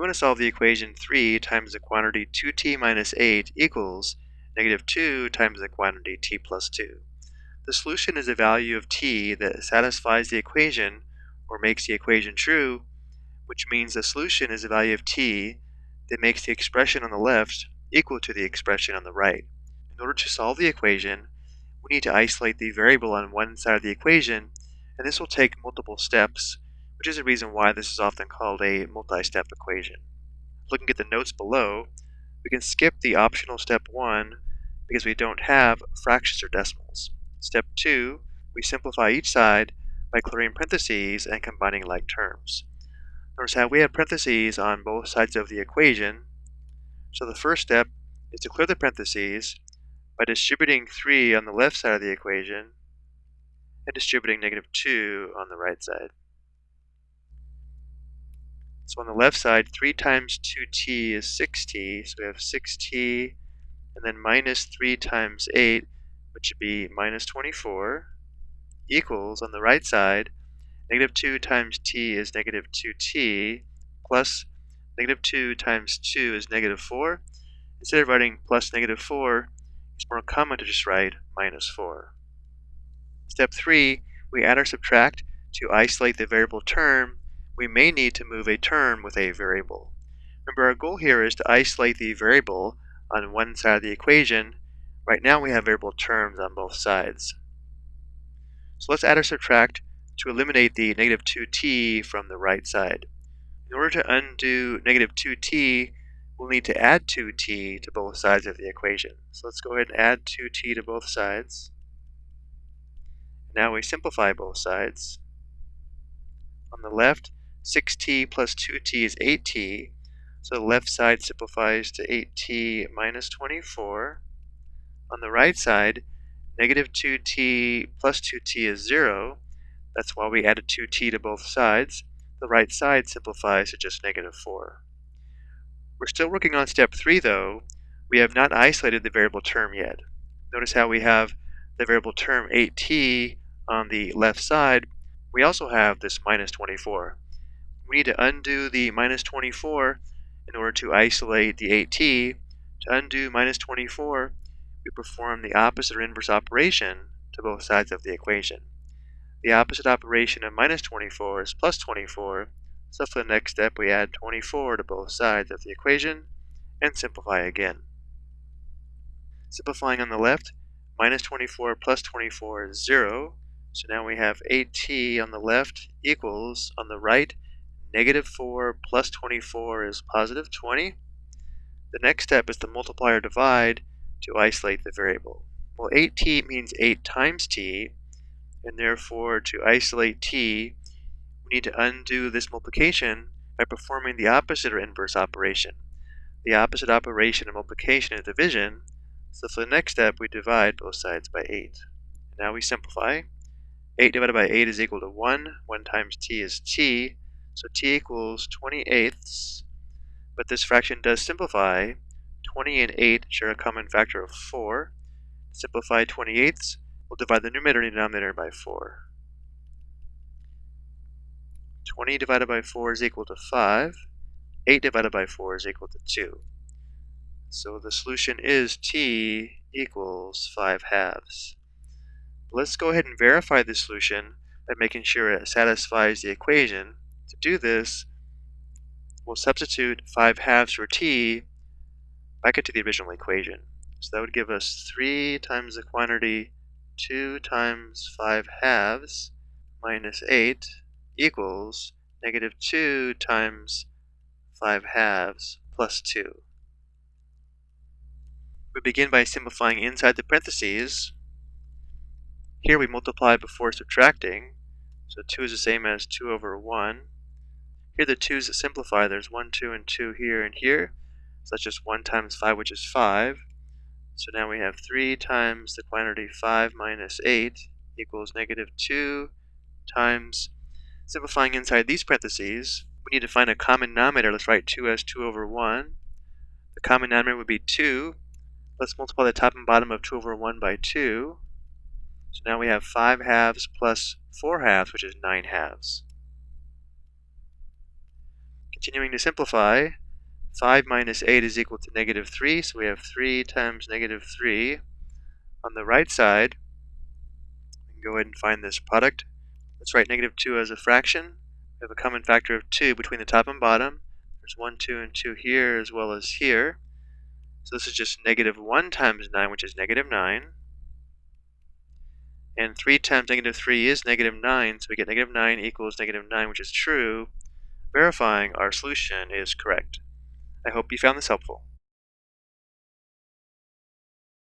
we want to solve the equation 3 times the quantity 2t minus 8 equals negative 2 times the quantity t plus 2. The solution is a value of t that satisfies the equation or makes the equation true, which means the solution is a value of t that makes the expression on the left equal to the expression on the right. In order to solve the equation, we need to isolate the variable on one side of the equation, and this will take multiple steps, which is the reason why this is often called a multi-step equation. Looking at the notes below, we can skip the optional step 1 because we don't have fractions or decimals. Step 2, we simplify each side by clearing parentheses and combining like terms. Notice how we have parentheses on both sides of the equation. So the first step is to clear the parentheses by distributing 3 on the left side of the equation and distributing negative 2 on the right side. So on the left side, 3 times 2t is 6t, so we have 6t, and then minus 3 times 8, which would be minus 24, equals, on the right side, negative 2 times t is negative 2t, plus negative 2 times 2 is negative 4. Instead of writing plus negative 4, it's more common to just write minus 4. Step 3, we add or subtract to isolate the variable term. We may need to move a term with a variable. Remember, our goal here is to isolate the variable on one side of the equation. Right now we have variable terms on both sides. So let's add or subtract to eliminate the negative 2t from the right side. In order to undo negative 2t, we'll need to add 2t to both sides of the equation. So let's go ahead and add 2t to both sides. Now we simplify both sides. On the left, 6t plus 2t is 8t, so the left side simplifies to 8t minus 24. On the right side, negative 2t plus 2t is 0. That's why we added 2t to both sides. The right side simplifies to just negative 4. We're still working on step 3 though. We have not isolated the variable term yet. Notice how we have the variable term 8t on the left side. We also have this minus 24. We need to undo the minus 24 in order to isolate the 8t, to undo minus 24, we perform the opposite or inverse operation to both sides of the equation. The opposite operation of minus 24 is plus 24, so for the next step we add 24 to both sides of the equation and simplify again. Simplifying on the left, minus 24 plus 24 is 0, so now we have 8t on the left equals, on the right, Negative 4 plus 24 is positive 20. The next step is to multiply or divide to isolate the variable. Well, 8t means 8 times t, and therefore to isolate t, we need to undo this multiplication by performing the opposite or inverse operation. The opposite operation of multiplication is division, so for the next step we divide both sides by 8. Now we simplify. 8 divided by 8 is equal to 1. 1 times t is t. So t equals 20 eighths, but this fraction does simplify. 20 and 8 share a common factor of 4. Simplify 20 eighths, we'll divide the numerator and denominator by 4. 20 divided by 4 is equal to 5. 8 divided by 4 is equal to 2. So the solution is t equals 5 halves. Let's go ahead and verify the solution by making sure it satisfies the equation do this, we'll substitute 5 halves for t back into the original equation. So that would give us 3 times the quantity 2 times 5 halves minus 8 equals negative 2 times 5 halves plus 2. We begin by simplifying inside the parentheses. Here we multiply before subtracting, so 2 is the same as 2 over 1. Here the 2's that simplify. There's 1, 2, and 2 here and here. So that's just 1 times 5, which is 5. So now we have 3 times the quantity 5 minus 8 equals negative 2 times, simplifying inside these parentheses, we need to find a common denominator. Let's write 2 as 2 over 1. The common denominator would be 2. Let's multiply the top and bottom of 2 over 1 by 2. So now we have 5 halves plus 4 halves, which is 9 halves. Continuing to simplify, 5 minus 8 is equal to negative 3, so we have 3 times negative 3. On the right side, we can go ahead and find this product. Let's write negative 2 as a fraction. We have a common factor of 2 between the top and bottom. There's 1, 2, and 2 here as well as here. So this is just negative 1 times 9, which is negative 9. And 3 times negative 3 is negative 9, so we get negative 9 equals negative 9, which is true, verifying our solution is correct. I hope you found this helpful.